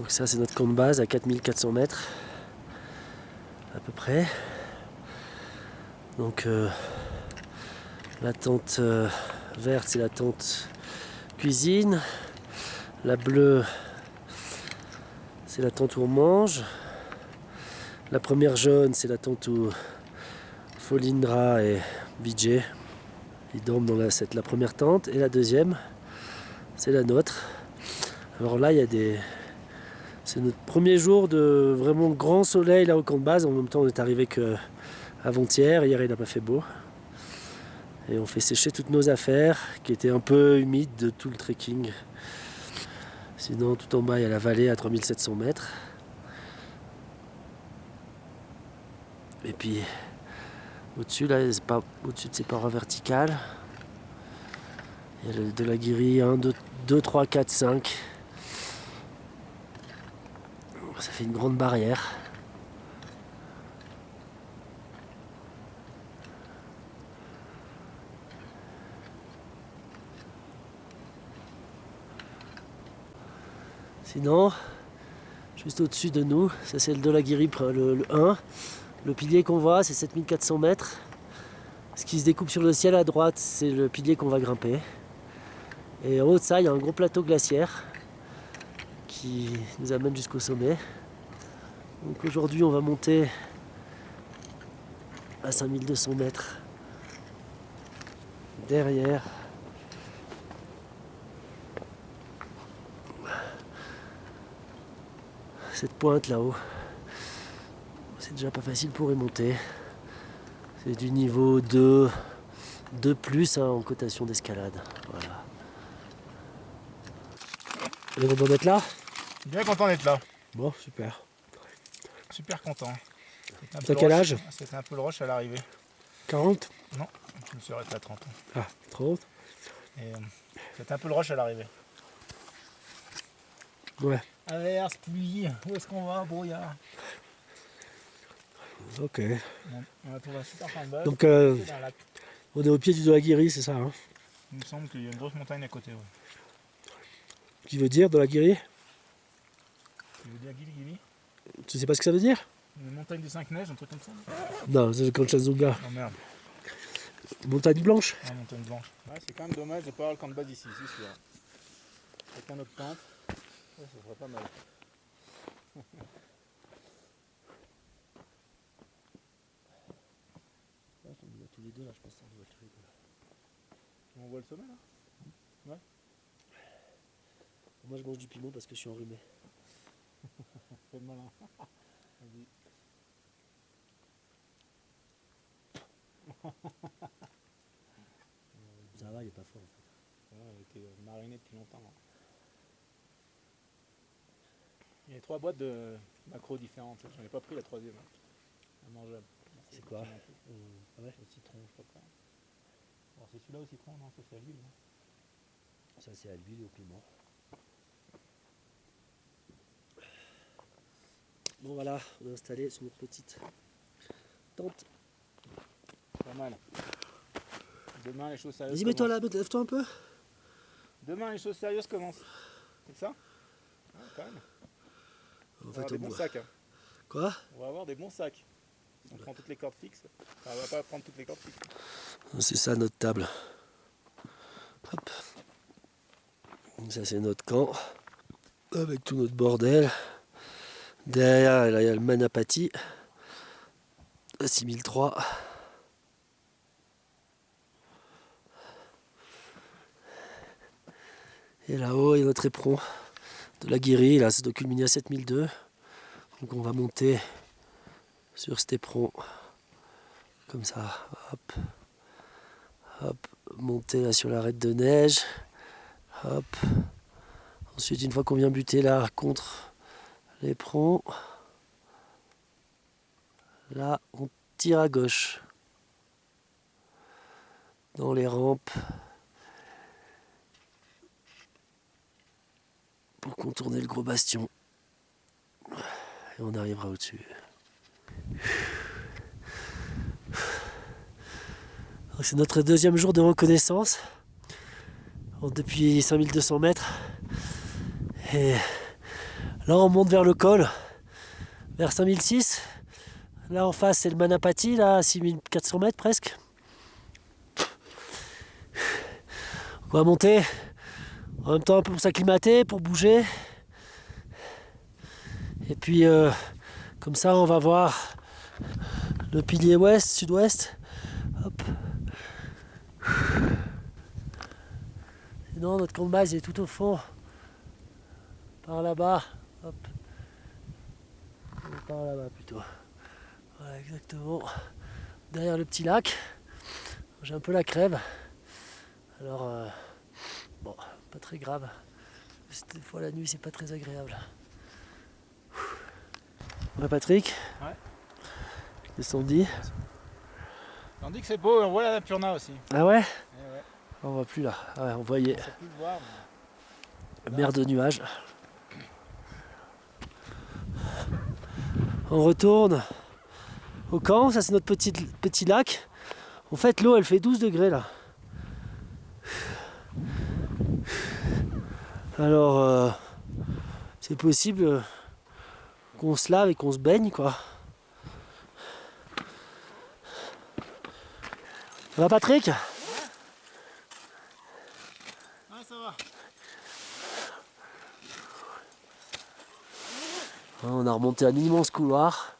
Donc ça c'est notre camp de base à 4400 mètres à peu près. Donc euh, la tente euh, verte c'est la tente cuisine. La bleue c'est la tente où on mange. La première jaune c'est la tente où Folindra et Vijay ils dorment dans cette, la première tente. Et la deuxième c'est la nôtre. Alors là il y a des, c'est notre premier jour de vraiment grand soleil là au camp de base. En même temps, on est arrivé que avant-hier. Hier, il n'a pas fait beau. Et on fait sécher toutes nos affaires qui étaient un peu humides de tout le trekking. Sinon, tout en bas, il y a la vallée à 3700 mètres. Et puis, au-dessus, là, pas au-dessus de ces parois verticales. Il y a de la guérie 1, 2, 2, 3, 4, 5. Ça fait une grande barrière. Sinon, juste au-dessus de nous, ça c'est le de la le, le 1. Le pilier qu'on voit, c'est 7400 mètres. Ce qui se découpe sur le ciel à droite, c'est le pilier qu'on va grimper. Et en haut de ça, il y a un gros plateau glaciaire qui nous amène jusqu'au sommet. Donc aujourd'hui on va monter à 5200 mètres derrière cette pointe là-haut. C'est déjà pas facile pour y monter. C'est du niveau 2, 2 plus hein, en cotation d'escalade. Voilà. D'être là? Bien content d'être là. Bon, super. Super content. T'as quel âge C'était un peu le rush à l'arrivée. 40 Non, je me suis arrêté à 30 ans. Ah, 30 euh, C'était un peu le rush à l'arrivée. Ouais. Averse, pluie, où est-ce qu'on va Brouillard? Ok. Bon, on a trouvé un super point de. Donc, euh, on est au pied du Dolagiri, c'est ça hein? Il me semble qu'il y a une grosse montagne à côté. Ouais. Qui veut dire Dolagiri Qui veut dire Gili Gili Tu sais pas ce que ça veut dire Une montagne des 5 neiges, un truc comme ça Non, c'est le Kanchenjunga. Oh merde. Montagne blanche Ah, montagne blanche. Ouais, c'est quand même dommage de pas avoir le camp de base ici, c'est sûr. Avec un autre tente, ça serait pas mal. tous les deux là, je pense qu'on voit tous les deux. On voit le sommet là? Ouais. Moi je mange du piment parce que je suis enrhumé. Fais le malin. Vas-y. Ça va, il est pas fort en fait. Ouais, il était mariné depuis longtemps. Là. Il y a trois boîtes de macros différentes. J'en ai pas pris la troisième. Mangeable. C'est quoi euh, ah ouais. Le citron, je quoi. Alors c'est celui-là au citron, non Ça c'est à l'huile. Ça c'est à l'huile et au piment. Bon voilà, on est installé sur notre petite tente. Pas mal. Demain les choses sérieuses. Vas-y mets-toi là, lève-toi un peu. Demain les choses sérieuses commencent. C'est ça? Ouais, quand même. On va avoir des on bons sacs. hein. Quoi? On va avoir des bons sacs. On prend toutes les cordes fixes. Enfin, on va pas prendre toutes les cordes fixes. C'est ça notre table. Hop. Ça c'est notre camp. Avec tout notre bordel. Derrière, il y a le Manapati. À 6003. Et là-haut, il y a notre éperon de la guérie. Là, c'est de culminer à 7002. Donc on va monter sur cet éperon. Comme ça. Hop. Hop. Monter là sur l'arête de neige. Hop. Ensuite, une fois qu'on vient buter là contre l'éperon, là, on tire à gauche. Dans les rampes. Pour contourner le gros bastion. Et on arrivera au-dessus. C'est notre deuxième jour de reconnaissance. Depuis 5200 mètres. Et Là, on monte vers le col, vers 5006. Là, en face, c'est le Manapati, là, à 6400 mètres presque. On va monter en même temps un peu pour s'acclimater, pour bouger. Et puis, euh, comme ça, on va voir le pilier ouest, sud-ouest. Hop. Sinon, notre camp de base est tout au fond. Par là-bas. Hop. Par là-bas plutôt. Voilà, exactement. Derrière le petit lac. J'ai un peu la crève. Alors, euh, bon, pas très grave. Des fois la nuit, c'est pas très agréable. Ouais, Patrick Ouais. Qu'est-ce qu'on dit On dit que c'est beau, on voit la Napurna aussi. Ah ouais Eh ouais, On voit plus là. Ah ouais, on voyait. on sait plus le voir. mais- Mer de nuages. On retourne au camp, ça c'est notre petit, lac. En fait l'eau elle fait 12 degrés là. Alors euh, c'est possible euh, qu'on se lave et qu'on se baigne quoi. Ça va Patrick Ah, ça va. On a remonté un immense couloir.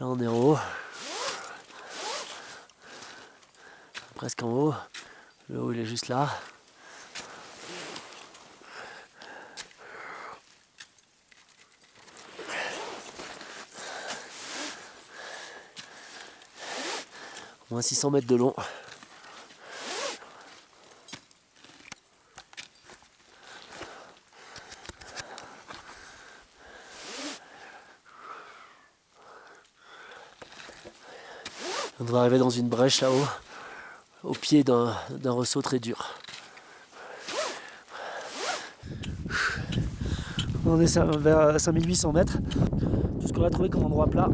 Là on est en haut. Presque en haut. Le haut il est juste là. Moins 600 mètres de long. Devrait arriver dans une brèche là-haut, au pied d'un ressaut très dur. On est vers 5800 mètres, tout ce qu'on a trouvé comme endroit plat.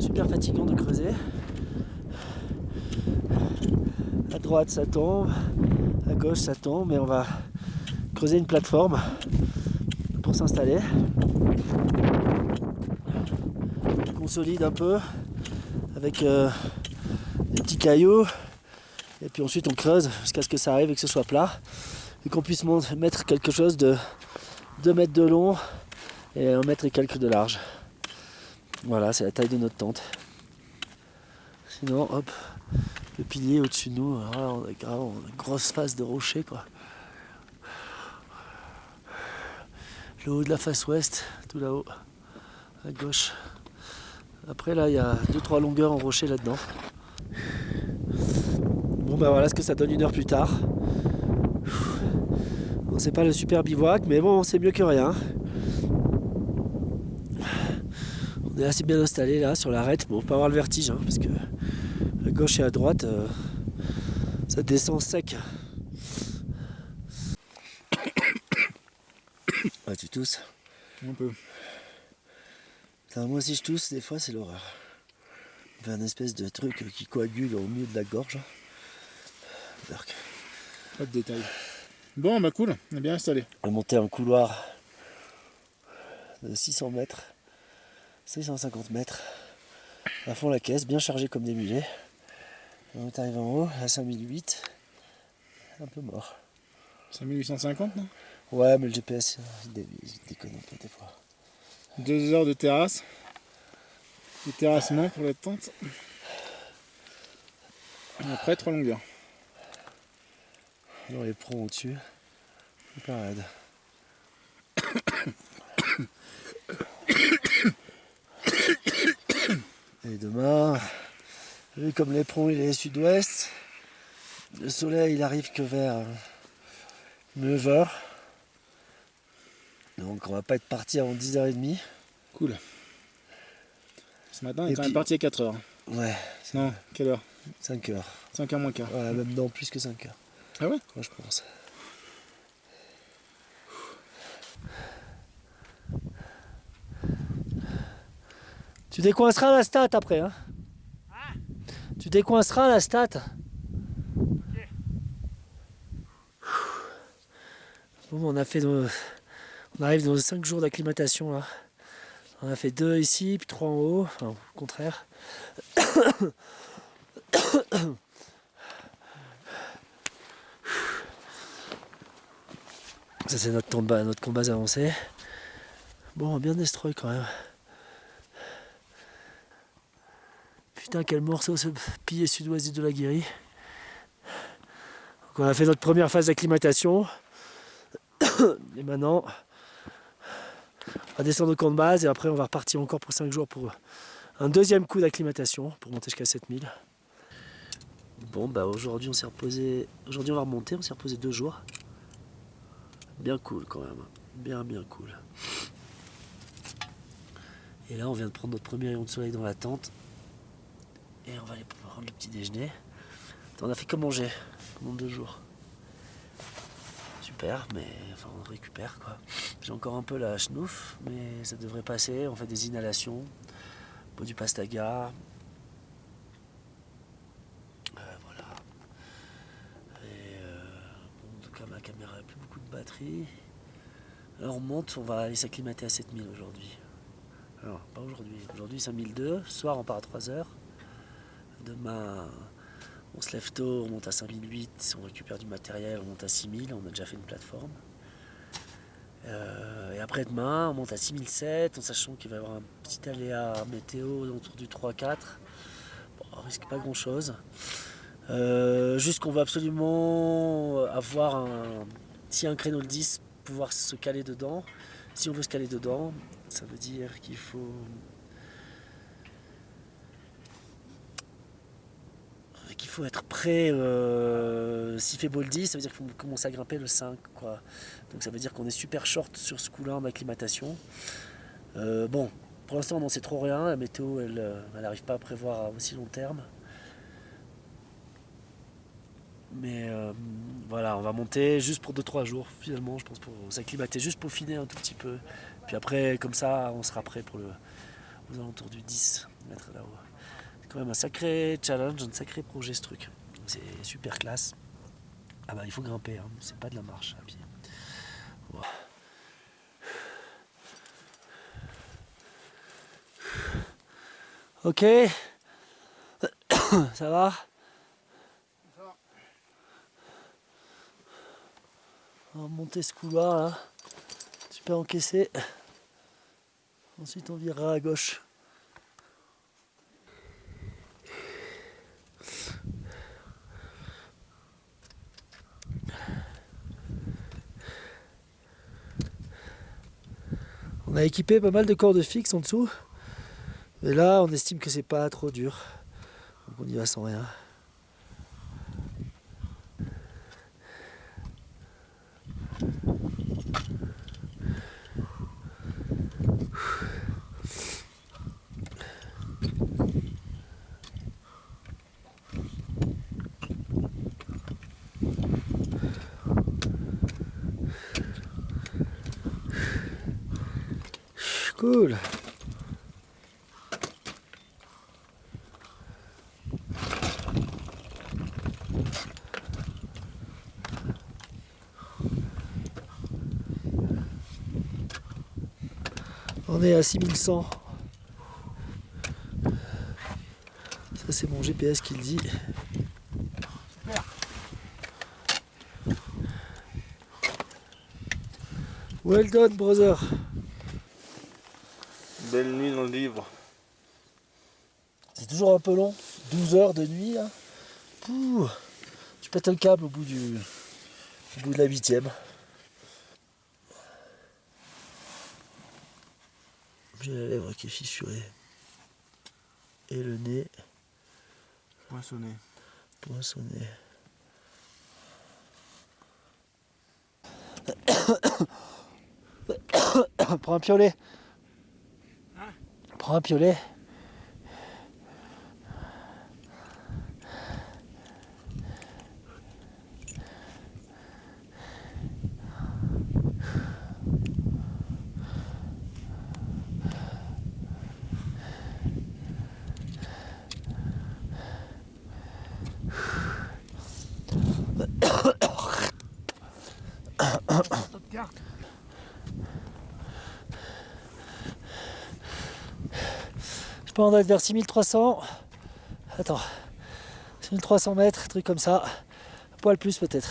Super fatigant de creuser. À droite ça tombe, à gauche ça tombe, mais on va creuser une plateforme pour s'installer. Consolide un peu avec euh, des petits cailloux et puis ensuite on creuse jusqu'à ce que ça arrive et que ce soit plat et qu'on puisse mettre quelque chose de 2 mètres de long et 1 mètre et quelques de large. Voilà, c'est la taille de notre tente. Sinon, hop, le pilier au-dessus de nous, on a une grosse face de rocher quoi. Le haut de la face ouest, tout là-haut, à gauche. Après là il y a 2-3 longueurs en rocher là-dedans. Bon bah voilà ce que ça donne une heure plus tard. Bon c'est pas le super bivouac mais bon c'est mieux que rien. On est assez bien installé là sur l'arête. Bon pas avoir le vertige hein, parce que à gauche et à droite euh, ça descend sec. Ah tu tousses Un peu. Moi aussi je tousse, des fois c'est l'horreur. On fait un espèce de truc qui coagule au milieu de la gorge. Berk. Pas de détails. Bon, bah cool, on est bien installé. On a monté un couloir de 600 mètres, 650 mètres, à fond la caisse, bien chargé comme des mulets. On est arrivé en haut, à 5008, un peu mort. 5850, non? Ouais, mais le GPS, il déconne un peu des fois. Deux heures de terrasse. De terrassement pour la tente. Après, trois longueurs. Dans les pros au-dessus, hyper raide. Et demain, vu comme l'éperon il est sud-ouest, le soleil il arrive que vers 9h. Donc on va pas être parti avant 10h30. Cool. Ce matin, on est quand puis- même parti à 4 heures. Ouais, Non, quelle heure? 5h. 5 heures moins quart. Ouais, même non, plus que 5h. Ah ouais? Moi je pense. Tu décoinceras la stat après, hein? Tu décoinceras la stat? Bon, on a fait nos... On arrive dans 5 jours d'acclimatation là. On a fait 2 ici, puis 3 en haut, enfin au contraire. Ça c'est notre combat, notre combat avancé. Bon, bien destroy quand même. Putain, quel morceau ce pilier sud-ouest de la Guérie. Donc on a fait notre première phase d'acclimatation. Et maintenant, va descendre au camp de base et après on va repartir encore pour 5 jours pour un deuxième coup d'acclimatation pour monter jusqu'à 7000. Bon bah aujourd'hui on s'est reposé. Aujourd'hui on va remonter, on s'est reposé deux jours. Bien cool quand même. Bien bien cool. Et là, on vient de prendre notre premier rayon de soleil dans la tente. Et on va aller prendre le petit déjeuner. On a fait que manger pendant deux jours. Mais enfin on récupère quoi. J'ai encore un peu la schnouf, mais ça devrait passer. On fait des inhalations, boit du pastaga. Euh, voilà. Et euh, en tout cas, ma caméra n'a plus beaucoup de batterie. Alors on monte, on va aller s'acclimater à 7000 aujourd'hui. Alors, pas aujourd'hui. Aujourd'hui, c'est 5002. Ce soir, on part à 3h. Demain, on se lève tôt, on monte à 5008. On récupère du matériel, on monte à 6000. On a déjà fait une plateforme. Euh, et après demain, on monte à 6007 en sachant qu'il va y avoir un petit aléa météo autour du 3-4. Bon, on risque pas grand chose. Euh, juste qu'on va absolument avoir un, si un créneau le 10, pouvoir se caler dedans. Si on veut se caler dedans, ça veut dire qu'il faut qu'il faut être prêt euh, s'il fait boldy, ça veut dire qu'il faut commencer à grimper le 5 quoi. Donc ça veut dire qu'on est super short sur ce coup-là en acclimatation. Euh, bon, pour l'instant on n'en sait trop rien, la météo elle n'arrive pas à prévoir à aussi long terme. Mais euh, voilà, on va monter juste pour 2-3 jours finalement, je pense, pour s'acclimater, juste pour finir un tout petit peu. Puis après, comme ça, on sera prêt pour le, aux alentours du 10 mètres là-haut. C'est quand même un sacré challenge, un sacré projet ce truc. C'est super classe. Ah bah il faut grimper, hein. c'est pas de la marche à pied. Ok, ça va? On va monter ce couloir là. Super encaissé. Ensuite on virera à gauche. On a équipé pas mal de cordes fixes en dessous. Mais là on estime que c'est pas trop dur. Donc on y va sans rien. Cool. On est à 6100. Ça c'est mon GPS qui le dit. Well done brother. C'est toujours un peu long. 12 heures de nuit là. Pouh. Tu pètes le câble au bout du. au bout de la huitième. J'ai la lèvre qui est fissurée. Et le nez Poinçonné. poinçonné. Prends un piolet. Prends un piolet. Qu'on doit être vers 6300. Attends. 6300 mètres, truc comme ça. Un poil plus peut-être.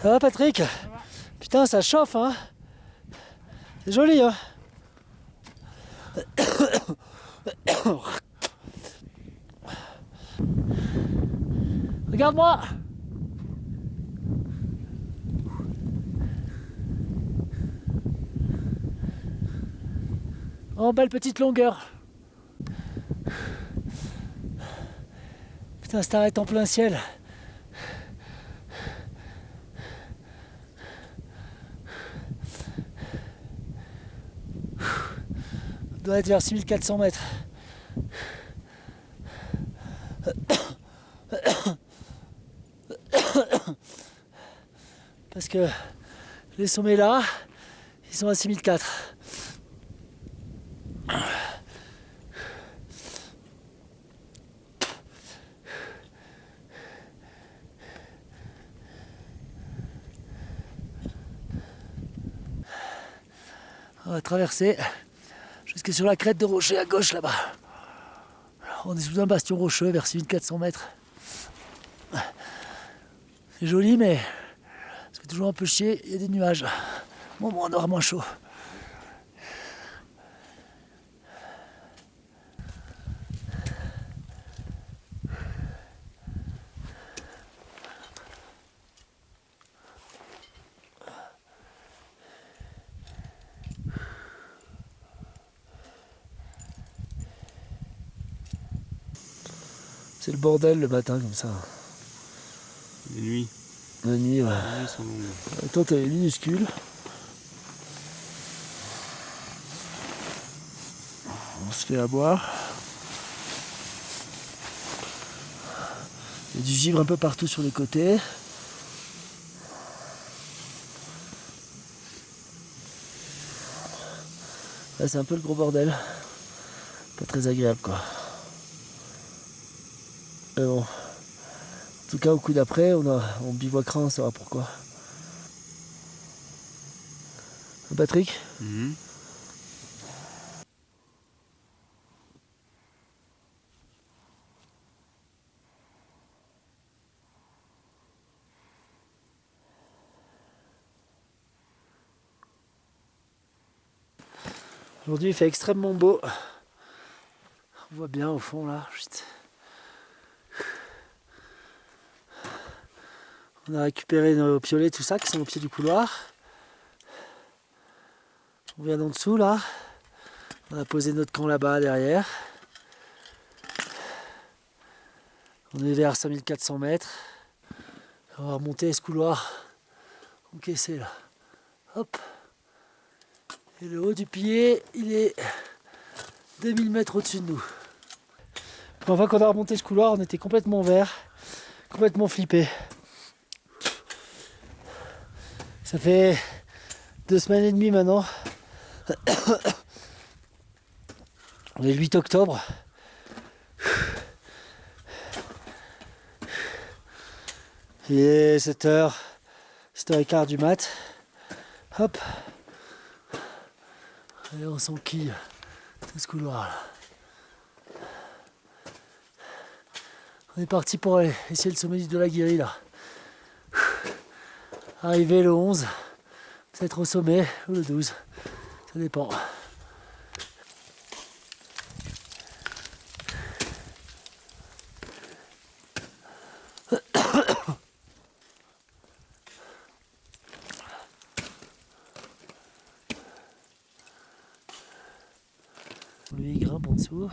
Ça va Patrick? Putain ça chauffe hein C'est joli hein Regarde-moi Oh, belle petite longueur. Putain, ça t'arrête en plein ciel. On doit être vers 6400 mètres. Parce que les sommets là, ils sont à 6004. On va traverser jusque sur la crête de rocher à gauche là-bas. On est sous un bastion rocheux vers 6400 mètres. C'est joli mais fait toujours un peu chier, il y a des nuages. Bon, bon on aura moins chaud. Bordel le matin comme ça. Les nuits. La nuit, ouais. Les nuits sont longues. Toi, t'es minuscule. On se fait à boire. Il y a du givre un peu partout sur les côtés. Là, c'est un peu le gros bordel. Pas très agréable, quoi. Mais bon. En tout cas, au coup d'après, on, a, on bivouaquera, on saura pourquoi. Patrick Mhm. Aujourd'hui, il fait extrêmement beau. On voit bien au fond là. Chut. On a récupéré nos piolets, tout ça, qui sont au pied du couloir. On vient d'en dessous là. On a posé notre camp là-bas derrière. On est vers 5400 mètres. On va remonter ce couloir encaissé là. Hop. Et le haut du pied, il est 2000 mètres au-dessus de nous. La première fois qu'on a remonté ce couloir, on était complètement vert, complètement flippé. Ça fait deux semaines et demie maintenant. On est le 8 octobre. Il est 7h, 7h15 du mat. Hop. Et on s'enquille tout ce couloir là. On est parti pour aller essayer le sommet de la Guéry là. Arrivé le 11, peut-être au sommet ou le 12, ça dépend. Lui il grimpe en dessous.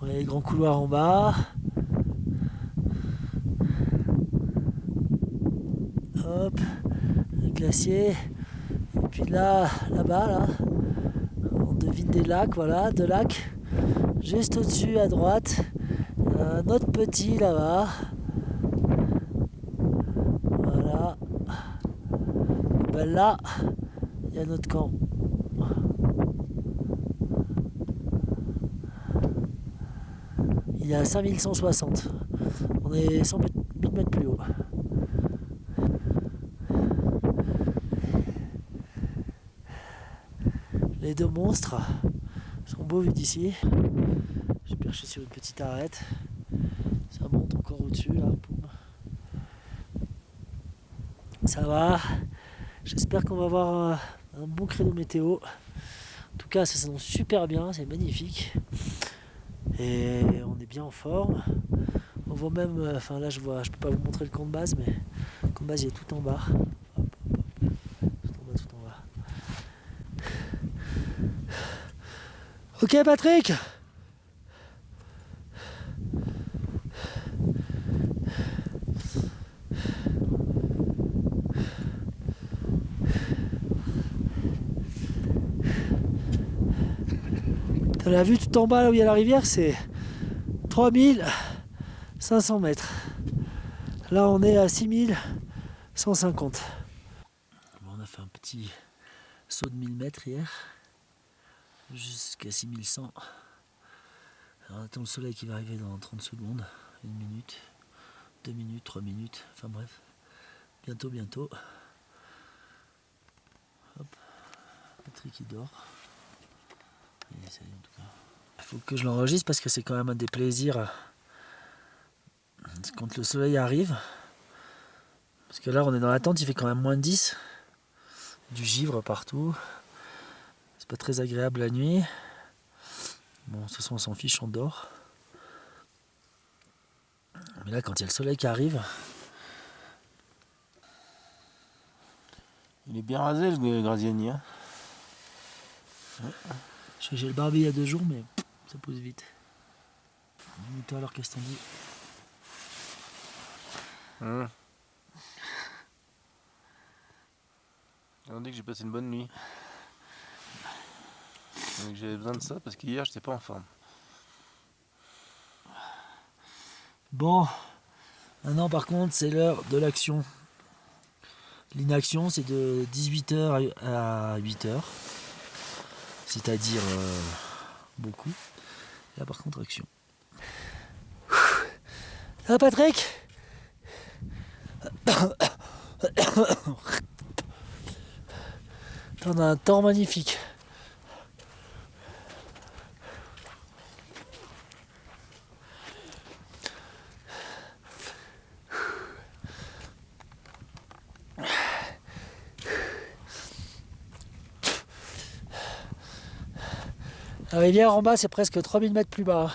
On a les grands couloirs en bas. Le glacier. Et puis là, là-bas, là, on devine des lacs, voilà, deux lacs. Juste au-dessus à droite, un autre petit là-bas. Voilà. Et ben là, il y a notre camp. Il est à 5160. On est 100 mètres 1000 mètres plus haut. Deux monstres sont beaux vus d'ici. J'ai perché sur une petite arête. Ça monte encore au-dessus là. Ça va. J'espère qu'on va avoir un, bon créneau météo. En tout cas, ça s'annonce super bien, c'est magnifique. Et on est bien en forme. On voit même, euh, enfin là je vois, je peux pas vous montrer le camp de base, mais le camp de base il est tout en bas. Tout en bas, tout en bas. Ok Patrick la vue tout en bas là où il y a la rivière, c'est 3500 mètres. Là on est à 6150. on a fait un petit saut de 1000 mètres hier, jusqu'à 6100. on attend le soleil qui va arriver dans 30 secondes, une minute, deux minutes, trois minutes, enfin bref, bientôt, bientôt. Hop, Patrick qui dort. Il faut que je l'enregistre parce que c'est quand même un des plaisirs quand le soleil arrive. Parce que là on est dans la tente, il fait quand même moins de 10. Du givre partout. Pas très agréable la nuit. Bon, de toute façon on s'en fiche, on dort. Mais là quand il y a le soleil qui arrive. Il est bien rasé le Graziani. Hein j'ai le barbe il y a deux jours, mais ça pousse vite. Dis-toi alors qu'est-ce qu'on dit hum. On dit que j'ai passé une bonne nuit. J'avais besoin de ça parce qu'hier j'étais pas en forme. Bon, maintenant par contre c'est l'heure de l'action. L'inaction c'est de 18h à 8h c'est-à-dire euh, beaucoup. là par contre action. Ça va Patrick On a un temps magnifique. La en bas, c'est presque 3000 mètres plus bas.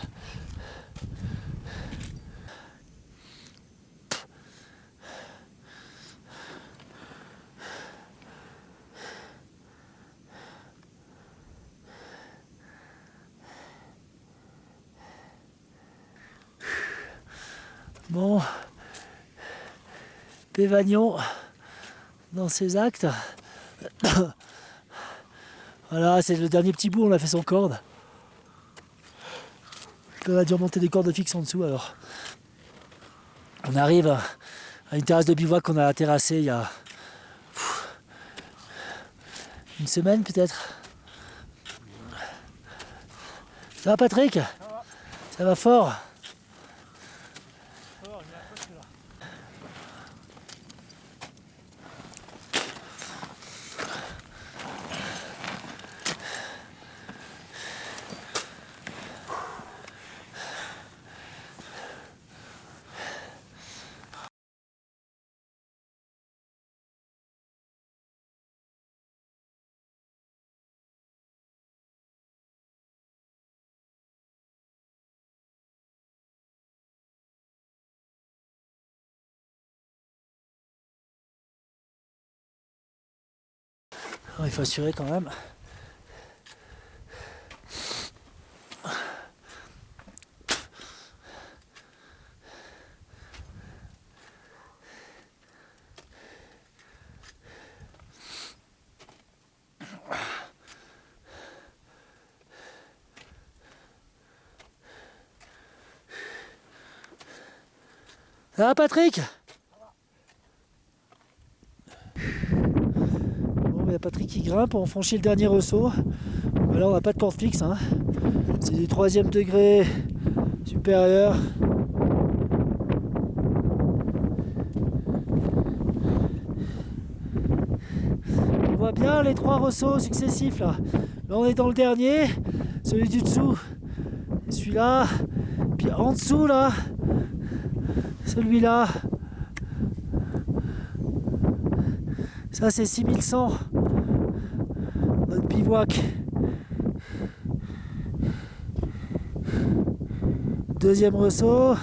Bon, Pévagnon dans ses actes. Voilà, c'est le dernier petit bout, on a fait son corde. On a dû remonter des cordes fixes en dessous alors. On arrive à une terrasse de bivouac qu'on a terrassée il y a une semaine peut-être. Ça va Patrick? Ça va fort? Il faut assurer quand même. Ça va Patrick il y a Qui grimpe, on franchit le dernier ressaut. Là on n'a pas de corde fixe, hein. c'est du troisième degré supérieur. On voit bien les trois ressauts successifs là. Là on est dans le dernier, celui du dessous, celui-là, puis en dessous là, celui-là. Ça c'est 6100, notre Deuxième ressaut.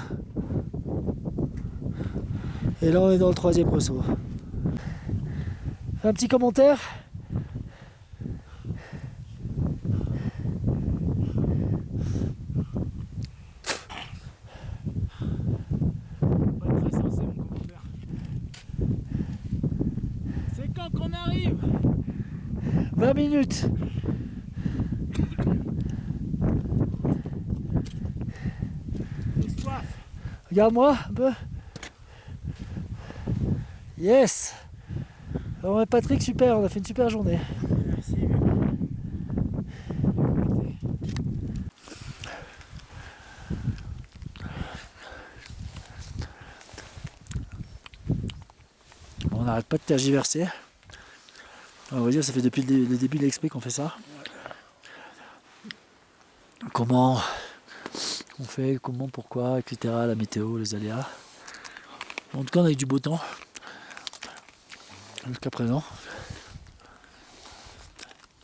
Et là on est dans le troisième ressaut. Un petit commentaire Pas très sensé mon commentaire. C'est quand qu'on arrive 20 minutes J'ai soif. Regarde-moi un peu. Yes Alors ouais, Patrick, super, on a fait une super journée. Merci. On n'arrête pas de tergiverser. On va dire, ça fait depuis le début de l'expé qu'on fait ça. Comment on fait, comment, pourquoi, etc. La météo, les aléas. En tout cas, on a eu du beau temps. Jusqu'à présent.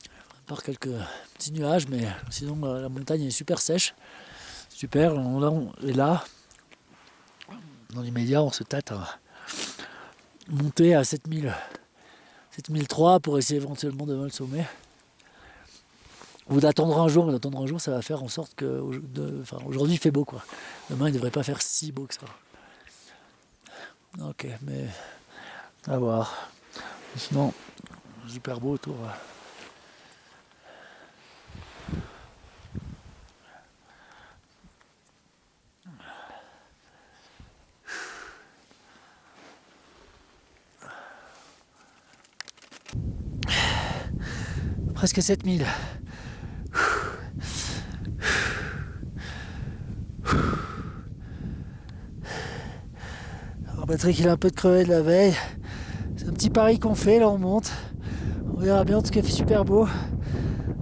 À part quelques petits nuages, mais sinon la montagne est super sèche. Super. On, et là, dans l'immédiat, on se tâte à monter à 7000, 7003 pour essayer éventuellement de le sommet. Ou d'attendre un jour, d'attendre un jour, ça va faire en sorte que enfin, aujourd'hui il fait beau quoi. Demain il ne devrait pas faire si beau que ça. Ok, mais à voir. Sinon, super beau autour. Presque 7000. Patrick il a un peu de crevé de la veille. C'est un petit pari qu'on fait, là on monte. On verra bien, en tout cas il fait super beau.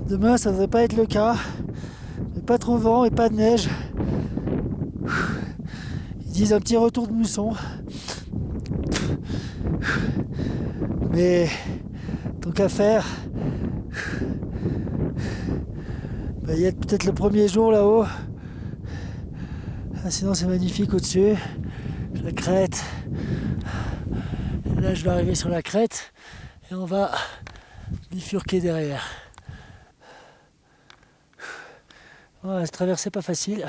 Demain ça devrait pas être le cas. Mais pas trop vent et pas de neige. Ils disent un petit retour de mousson. Mais tant qu'à faire, bah, il y a peut-être le premier jour là-haut. Ah, sinon c'est magnifique au-dessus. La crête. Je vais arriver sur la crête et on va bifurquer derrière. Voilà, cette traversée pas facile.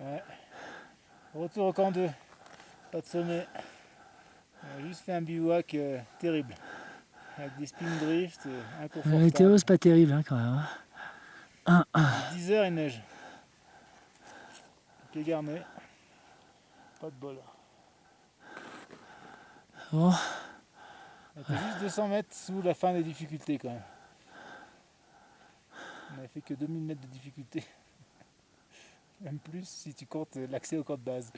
Ouais. Retour au camp 2. Pas de sommet. On a juste fait un bivouac euh, terrible. Avec des spin drifts, euh, La météo c'est pas terrible hein, quand même. hein. 10 heures il neige. Pied garné. Pas de bol. Bon, On était juste 200 mètres sous la fin des difficultés quand même. On avait fait que 2000 mètres de difficulté. Même plus si tu comptes l'accès au camp de base.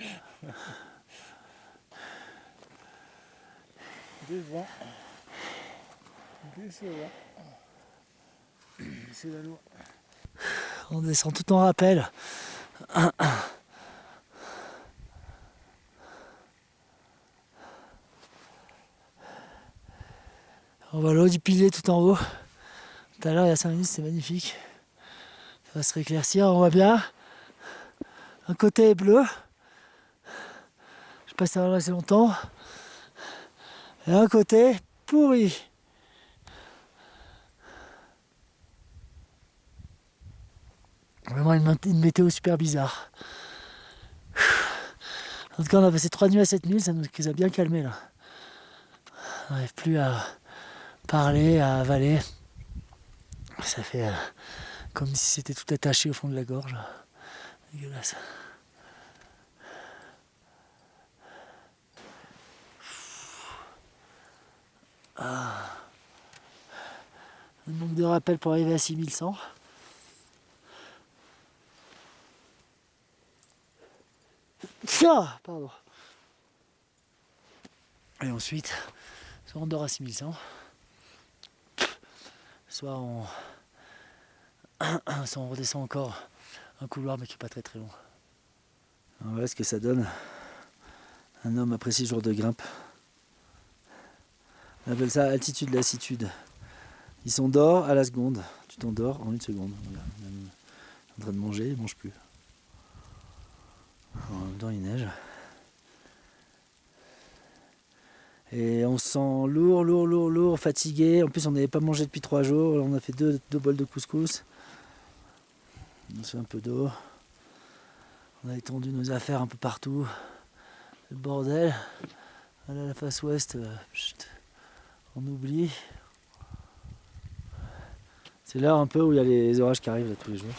C'est on descend tout en rappel. On voit l'eau du pilier tout en haut. Tout à l'heure, il y a 5 minutes, c'était magnifique. Ça va se rééclaircir, on voit bien. Un côté bleu. Je passe là assez longtemps. Et un côté pourri. Vraiment une, météo super bizarre. En tout cas, on a passé 3 nuits à cette nuit, ça nous a bien calmé là. On n'arrive plus à parler, à avaler. Ça fait euh, comme si c'était tout attaché au fond de la gorge. Dégueulasse. Ah. Un manque de rappel pour arriver à 6100. Ça, pardon. Et ensuite, soit on dort à 6100, soit on, soit on redescend encore un couloir mais qui n'est pas très très long. Voilà ce que ça donne un homme après 6 jours de grimpe. On appelle ça altitude lassitude. Ils sont d'or à la seconde. Tu t'endors en une seconde. Voilà. En train de manger, il ne mange plus. En même temps, il neige. Et on se sent lourd, lourd, lourd, lourd, fatigué. En plus, on n'avait pas mangé depuis trois jours. on a fait deux, deux bols de couscous. On se fait un peu d'eau. On a étendu nos affaires un peu partout. Le bordel. Voilà la face ouest. Euh, on oublie. C'est l'heure un peu où il y a les orages qui arrivent là, tous les jours.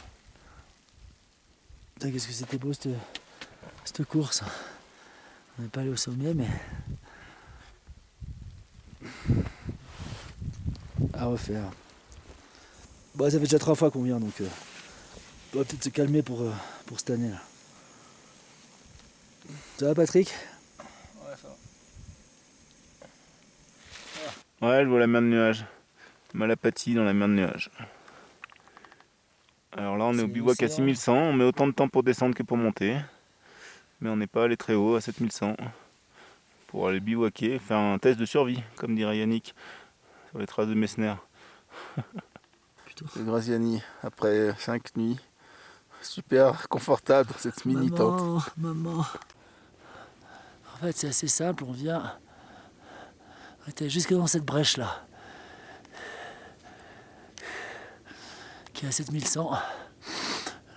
Qu'est-ce que c'était beau cette, course. On n'est pas allé au sommet, mais à refaire. Bon, ça fait déjà trois fois qu'on vient, donc euh, on va peut-être se calmer pour, euh, pour cette année. Là. Ça va, Patrick? Ouais, ça va. Ouais, je vois la mer de nuages. Malapathie dans la mer de nuages. Alors là, on est, au bivouac à 6100. On met autant de temps pour descendre que pour monter. Mais on n'est pas allé très haut, à 7100. Pour aller bivouaquer, faire un test de survie, comme dirait Yannick, sur les traces de Messner. C'est Graziani, après 5 nuits. Super confortable dans cette mini tente. Maman, En fait, c'est assez simple, on vient. On était jusque dans cette brèche là. Qui est à 7100.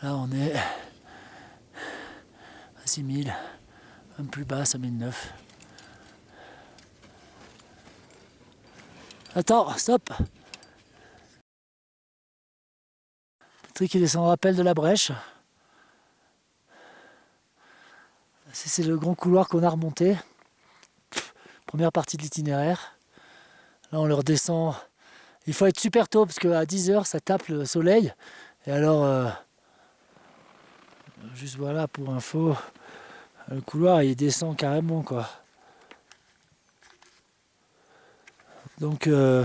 Là, on est à 6000. Un plus bas, 5009. Attends, stop Patrick qui descend au rappel de la brèche. C'est le grand couloir qu'on a remonté. Première partie de l'itinéraire. Là on le redescend. Il faut être super tôt parce qu'à 10h ça tape le soleil. Et alors, euh, juste voilà pour info, le couloir il descend carrément quoi. Donc euh,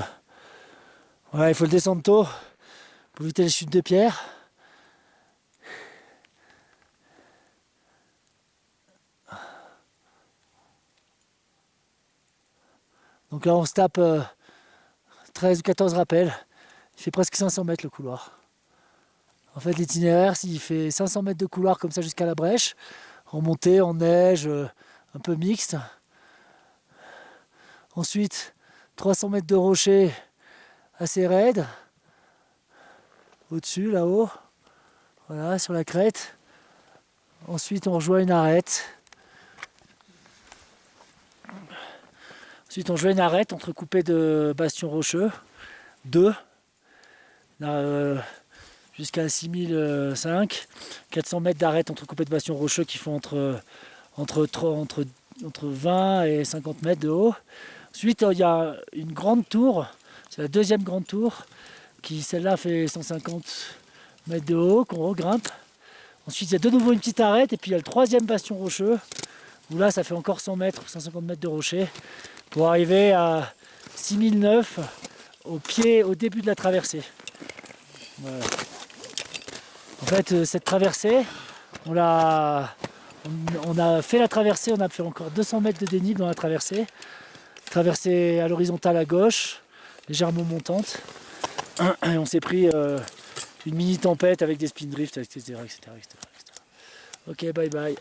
il faut le descendre tôt pour éviter les chutes de pierre? Donc là on se tape 13 euh, ou 14 rappels. Il fait presque 500 mètres le couloir. En fait l'itinéraire, s'il fait 500 mètres de couloir comme ça jusqu'à la brèche, en montée, en neige, euh, un peu mixte. Ensuite, 300 mètres de rocher assez raide. Au-dessus, là-haut. Voilà, sur la crête. Ensuite, on rejoint une arête. Ensuite, on rejoint une arête entrecoupée de bastions rocheux. Deux. Euh, jusqu'à 6005. 400 mètres d'arête entrecoupée de bastions rocheux qui font entre, entre, entre, entre 20 et 50 mètres de haut. Ensuite, il y a une grande tour, c'est la deuxième grande tour, qui celle-là fait 150 mètres de haut, qu'on regrimpe. Ensuite, il y a de nouveau une petite arête, et puis il y a le troisième bastion rocheux, où là, ça fait encore 100 mètres, 150 mètres de rocher, pour arriver à 6009 au pied, au début de la traversée. En fait, euh, cette traversée, on a, on a fait la traversée, on a fait encore 200 mètres de dénivelé dans la traversée traverser à l'horizontale à gauche, légèrement montante. Et on s'est pris euh, une mini tempête avec des spin drifts, etc., etc., etc. Ok, bye bye.